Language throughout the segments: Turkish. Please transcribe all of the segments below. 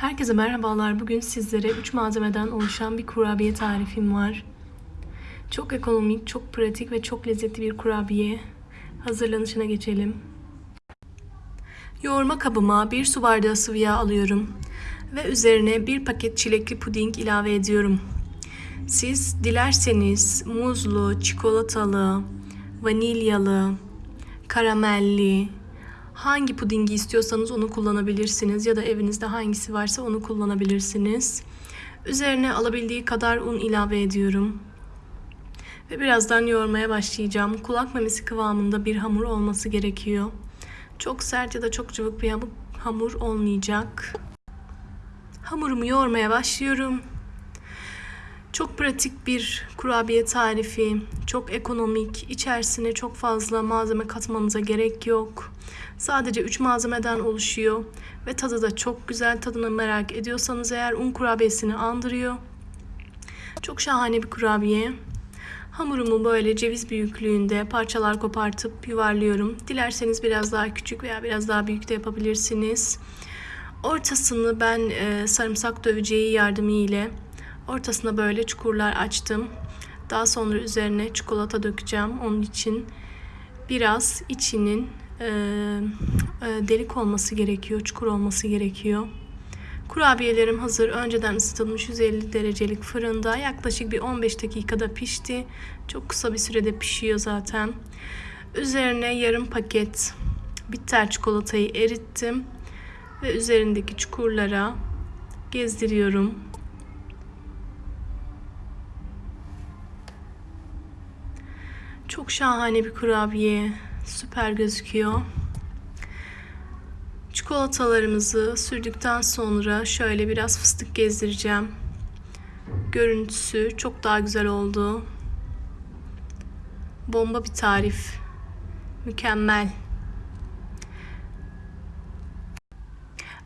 Herkese merhabalar. Bugün sizlere 3 malzemeden oluşan bir kurabiye tarifim var. Çok ekonomik, çok pratik ve çok lezzetli bir kurabiye. Hazırlanışına geçelim. Yoğurma kabıma 1 su bardağı sıvı yağ alıyorum ve üzerine 1 paket çilekli puding ilave ediyorum. Siz dilerseniz muzlu, çikolatalı, vanilyalı, karamelli, hangi pudingi istiyorsanız onu kullanabilirsiniz ya da evinizde hangisi varsa onu kullanabilirsiniz. Üzerine alabildiği kadar un ilave ediyorum. Ve birazdan yoğurmaya başlayacağım. Kulak memesi kıvamında bir hamur olması gerekiyor. Çok sert ya da çok cıvık bir hamur olmayacak. Hamurumu yoğurmaya başlıyorum. Çok pratik bir kurabiye tarifi, çok ekonomik, içerisine çok fazla malzeme katmanıza gerek yok. Sadece 3 malzemeden oluşuyor ve tadı da çok güzel. Tadını merak ediyorsanız eğer un kurabiyesini andırıyor. Çok şahane bir kurabiye. Hamurumu böyle ceviz büyüklüğünde parçalar kopartıp yuvarlıyorum. Dilerseniz biraz daha küçük veya biraz daha büyük de yapabilirsiniz. Ortasını ben e, sarımsak döveceği yardımıyla ortasına böyle çukurlar açtım. Daha sonra üzerine çikolata dökeceğim. Onun için biraz içinin e, e, delik olması gerekiyor, çukur olması gerekiyor. Kurabiyelerim hazır. Önceden ısıtılmış 150 derecelik fırında yaklaşık bir 15 dakikada pişti. Çok kısa bir sürede pişiyor zaten. Üzerine yarım paket bitter çikolatayı erittim ve üzerindeki çukurlara gezdiriyorum. Çok şahane bir kurabiye. Süper gözüküyor. Çikolatalarımızı sürdükten sonra şöyle biraz fıstık gezdireceğim. Görüntüsü çok daha güzel oldu. Bomba bir tarif. Mükemmel.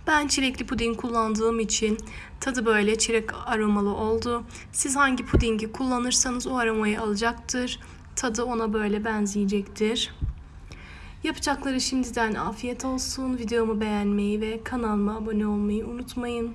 Ben çilekli puding kullandığım için tadı böyle çilek aromalı oldu. Siz hangi pudingi kullanırsanız o aromayı alacaktır. Tadı ona böyle benzeyecektir. Yapacakları şimdiden afiyet olsun. Videomu beğenmeyi ve kanalıma abone olmayı unutmayın.